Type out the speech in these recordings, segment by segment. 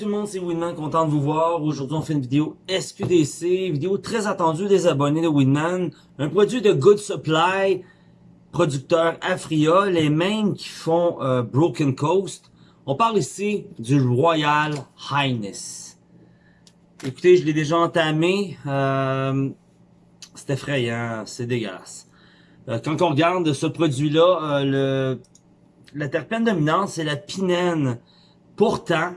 tout le monde, c'est Winman, content de vous voir. Aujourd'hui, on fait une vidéo SQDC, vidéo très attendue des abonnés de Winman. Un produit de Good Supply, producteur Afria, les mêmes qui font euh, Broken Coast. On parle ici du Royal Highness. Écoutez, je l'ai déjà entamé. Euh, c'est effrayant, c'est dégueulasse. Euh, quand on regarde ce produit-là, le la terpène dominante, c'est la pinène. Pourtant,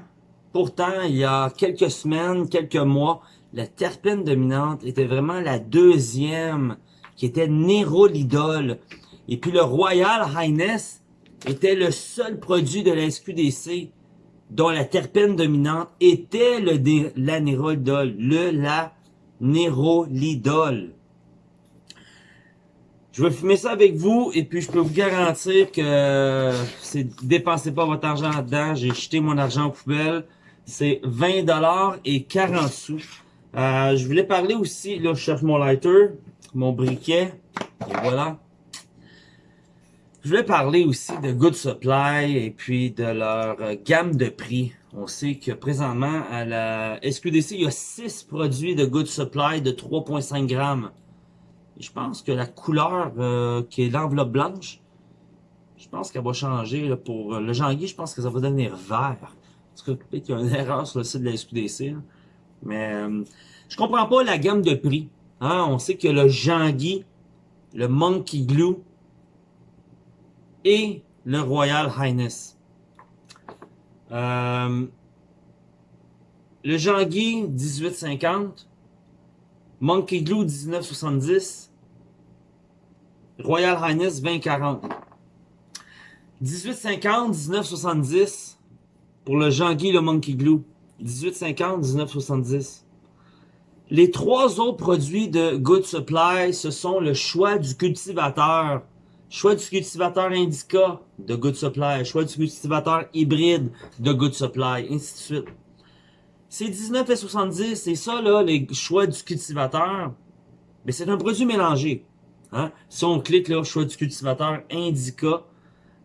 Pourtant, il y a quelques semaines, quelques mois, la terpène dominante était vraiment la deuxième, qui était Nérolidol. Et puis le Royal Highness était le seul produit de la SQDC dont la terpène dominante était le la Nérolidol, le la Nérolidol. Je vais fumer ça avec vous et puis je peux vous garantir que c'est dépensez pas votre argent là-dedans. J'ai jeté mon argent aux poubelles c'est 20 dollars et 40 sous. Euh, je voulais parler aussi, là je cherche mon lighter, mon briquet, et voilà. Je voulais parler aussi de Good Supply et puis de leur euh, gamme de prix. On sait que présentement à la SQDC, il y a 6 produits de Good Supply de 3.5 grammes. je pense que la couleur euh, qui est l'enveloppe blanche, je pense qu'elle va changer pour le janvier, je pense que ça va devenir vert. Qu'il y a une erreur sur le site de la SQDC. Mais euh, je comprends pas la gamme de prix. Hein? On sait que le Jean-Guy, le Monkey Glue et le Royal Highness. Euh, le Jean-Guy, 1850. Monkey Glue, 1970. Royal Highness, 2040. 1850, 1970 pour le Jean-Guy le Monkey Glue. 1850-1970. Les trois autres produits de Good Supply, ce sont le choix du cultivateur, choix du cultivateur Indica de Good Supply, choix du cultivateur hybride de Good Supply, ainsi de suite. C'est 19 et 70, c'est ça là, les choix du cultivateur. Mais c'est un produit mélangé. Hein? Si on clique là, choix du cultivateur Indica,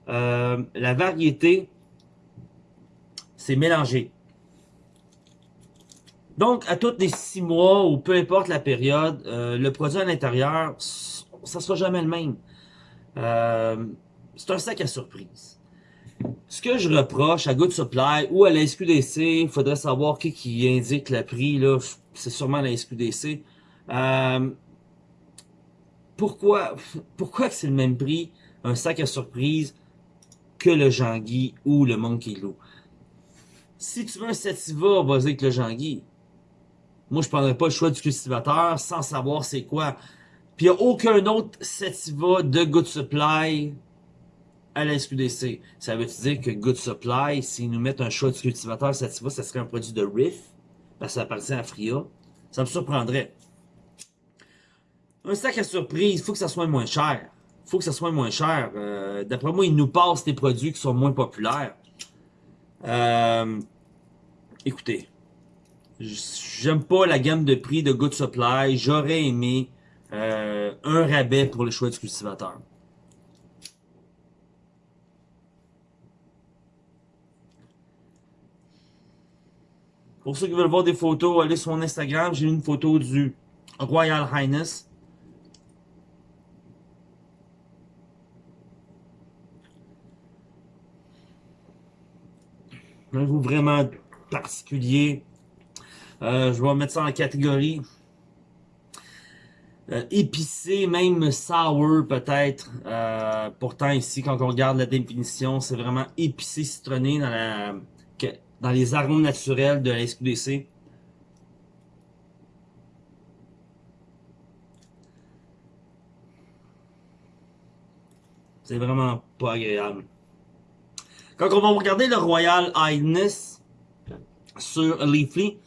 euh, la variété, c'est mélangé. Donc, à tous les six mois, ou peu importe la période, euh, le produit à l'intérieur, ça sera jamais le même. Euh, c'est un sac à surprise. Ce que je reproche à Good Supply ou à la SQDC, il faudrait savoir qui, qui indique le prix, là, c'est sûrement la SQDC. Euh, pourquoi pourquoi c'est le même prix, un sac à surprise, que le Jean-Guy ou le Monkey Lou? Si tu veux un sativa, vas-y avec le Jean-Guy. Moi, je prendrais pas le choix du cultivateur sans savoir c'est quoi. Puis il n'y a aucun autre sativa de Good Supply à la SQDC. Ça veut dire que Good Supply, s'ils nous mettent un choix du cultivateur sativa, ça serait un produit de Riff, parce que ça appartient à Fria. Ça me surprendrait. Un sac à surprise, faut que ça soit moins cher. Faut que ça soit moins cher. Euh, d'après moi, ils nous passent des produits qui sont moins populaires. Euh, écoutez, j'aime pas la gamme de prix de Good Supply. J'aurais aimé euh, un rabais pour le choix du cultivateur. Pour ceux qui veulent voir des photos, allez sur mon Instagram. J'ai une photo du Royal Highness. Un vraiment particulier. Euh, je vais mettre ça en catégorie euh, épicé, même sour peut-être. Euh, pourtant ici, quand on regarde la définition, c'est vraiment épicé, citronné dans, la, dans les arômes naturels de la SQDC. C'est vraiment pas agréable. Quand on va regarder le Royal Highness sur Leafly,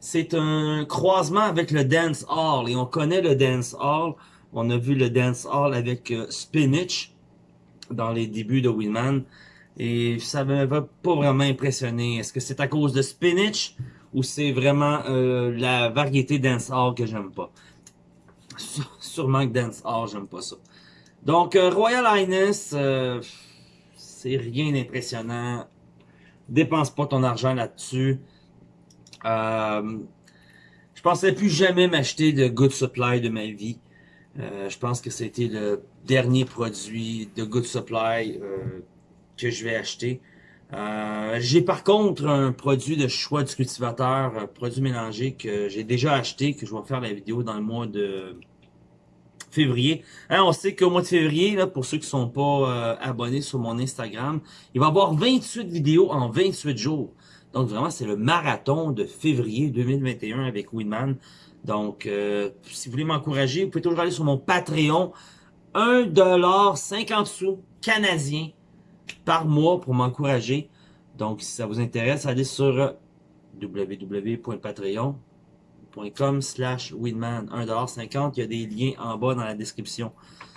c'est un croisement avec le Dance Hall. Et on connaît le Dance Hall. On a vu le Dance Hall avec euh, Spinach dans les débuts de Winman. Et ça ne m'a pas vraiment impressionné. Est-ce que c'est à cause de Spinach ou c'est vraiment euh, la variété Dance Hall que j'aime pas? Sûrement que Dance Hall, j'aime pas ça. Donc, euh, Royal Highness... C'est rien d'impressionnant. Dépense pas ton argent là-dessus. Euh, je pensais plus jamais m'acheter de Good Supply de ma vie. Euh, je pense que c'était le dernier produit de Good Supply euh, que je vais acheter. Euh, j'ai par contre un produit de choix du cultivateur, un produit mélangé que j'ai déjà acheté, que je vais faire la vidéo dans le mois de février. Hein, on sait qu'au mois de février, là, pour ceux qui sont pas abonnés sur mon Instagram, il va y avoir 28 vidéos en 28 jours. Donc vraiment, c'est le marathon de février 2021 avec Winman. Donc, euh, si vous voulez m'encourager, vous pouvez toujours aller sur mon Patreon. 1$ sous canadien par mois pour m'encourager. Donc, si ça vous intéresse, allez sur www.patreon.com slash winman 1$50. Il y a des liens en bas dans la description.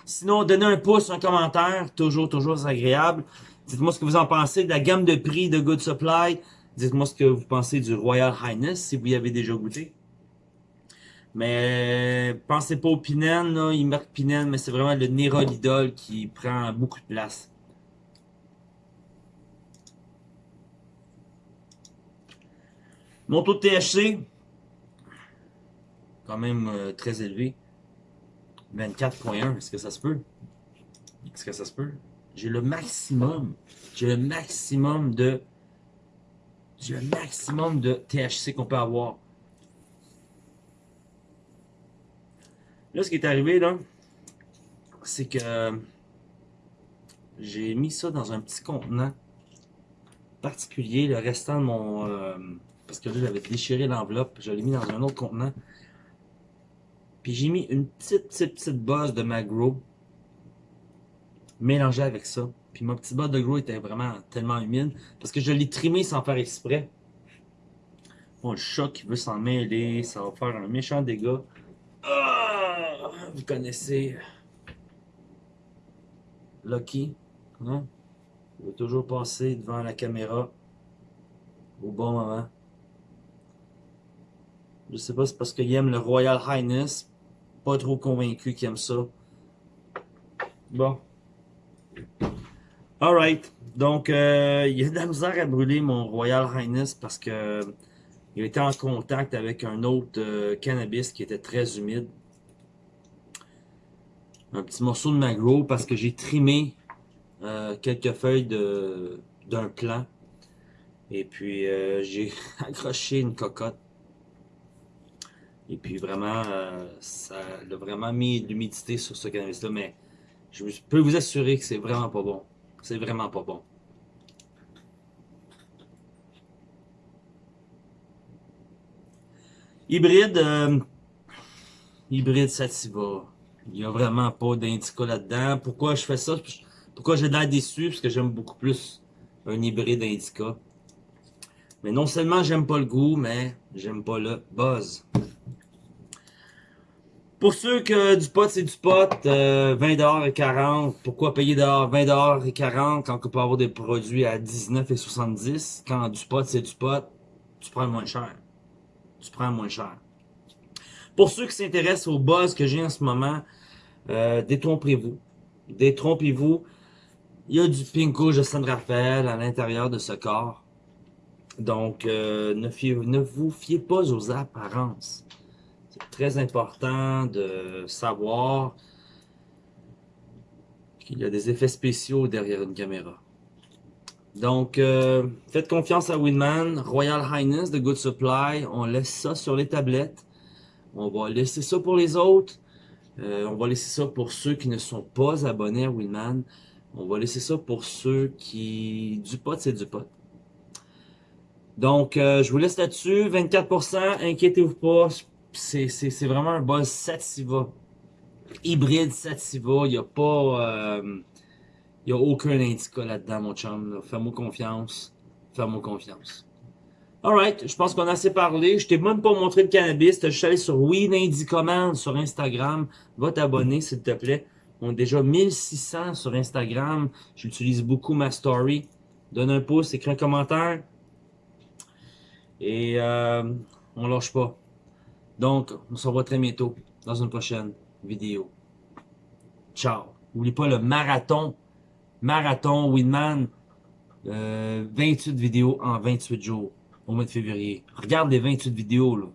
Sinon, donnez un pouce, un commentaire. Toujours, toujours agréable. Dites-moi ce que vous en pensez de la gamme de prix de Good Supply. Dites-moi ce que vous pensez du Royal Highness, si vous y avez déjà goûté. Mais pensez pas au Pinène, là. il marque Pinène, mais c'est vraiment le Nérolidol qui prend beaucoup de place. Mon taux de THC, quand même euh, très élevé. 24.1, est-ce que ça se peut? Est-ce que ça se peut? J'ai le maximum, j'ai le maximum de, j'ai le maximum de THC qu'on peut avoir. Là, ce qui est arrivé, là, c'est que j'ai mis ça dans un petit contenant particulier, le restant de mon... Euh, parce que là, j'avais déchiré l'enveloppe, je l'ai mis dans un autre contenant. Puis j'ai mis une petite, petite, petite bosse de Magro mélangée avec ça. Puis mon petit boss de gros était vraiment tellement humide parce que je l'ai trimé sans faire exprès. Bon, le chat qui veut s'en mêler, ça va faire un méchant dégât. Ah, vous connaissez Lucky? Il veut toujours passer devant la caméra au bon moment. Je sais pas, c'est parce qu'il aime le Royal Highness. Pas trop convaincu qu'il aime ça. Bon. Alright. Donc, euh, il y a de la misère à brûler mon Royal Highness parce que il était en contact avec un autre euh, cannabis qui était très humide. Un petit morceau de magro parce que j'ai trimé euh, quelques feuilles d'un plant. Et puis euh, j'ai accroché une cocotte. Et puis vraiment, ça a vraiment mis de l'humidité sur ce cannabis-là. Mais je peux vous assurer que c'est vraiment pas bon. C'est vraiment pas bon. Hybride, euh, hybride Sativa. Il n'y a vraiment pas d'indica là-dedans. Pourquoi je fais ça? Pourquoi j'ai l'air déçu? Parce que j'aime beaucoup plus un hybride indica. Mais non seulement j'aime pas le goût, mais j'aime pas le buzz. Pour ceux que du pot, c'est du pot, euh, 20$ et 40 pourquoi payer dehors 20$ et 40 quand on peut avoir des produits à 19 et 70 Quand du pot, c'est du pot, tu prends moins cher tu prends moins cher. Pour ceux qui s'intéressent au buzz que j'ai en ce moment, euh, détrompez-vous. Détrompez-vous. Il y a du Pinko de San Rafael à l'intérieur de ce corps. Donc, euh, ne, ne vous fiez pas aux apparences. C'est très important de savoir qu'il y a des effets spéciaux derrière une caméra. Donc, euh, faites confiance à Winman. Royal Highness de Good Supply. On laisse ça sur les tablettes. On va laisser ça pour les autres. Euh, on va laisser ça pour ceux qui ne sont pas abonnés à Winman. On va laisser ça pour ceux qui... Du pot, c'est du pot. Donc, euh, je vous laisse là-dessus. 24%, inquiétez-vous pas. C'est vraiment un buzz Sativa. Hybride Sativa. Il n'y a pas... Il n'y a aucun indica là-dedans, mon chum. Fais-moi confiance. Fais-moi confiance. Alright, je pense qu'on a assez parlé. Je t'ai même pas montré le cannabis. Je suis allé sur Weed Indicommand sur Instagram. Va t'abonner, s'il te plaît. On a déjà 1600 sur Instagram. J'utilise beaucoup ma story. Donne un pouce, écris un commentaire. Et euh, on lâche pas. Donc, on se revoit très bientôt dans une prochaine vidéo. Ciao. N'oublie pas le marathon marathon, Winman, euh, 28 vidéos en 28 jours. au mois de février. Regarde les 28 vidéos, là.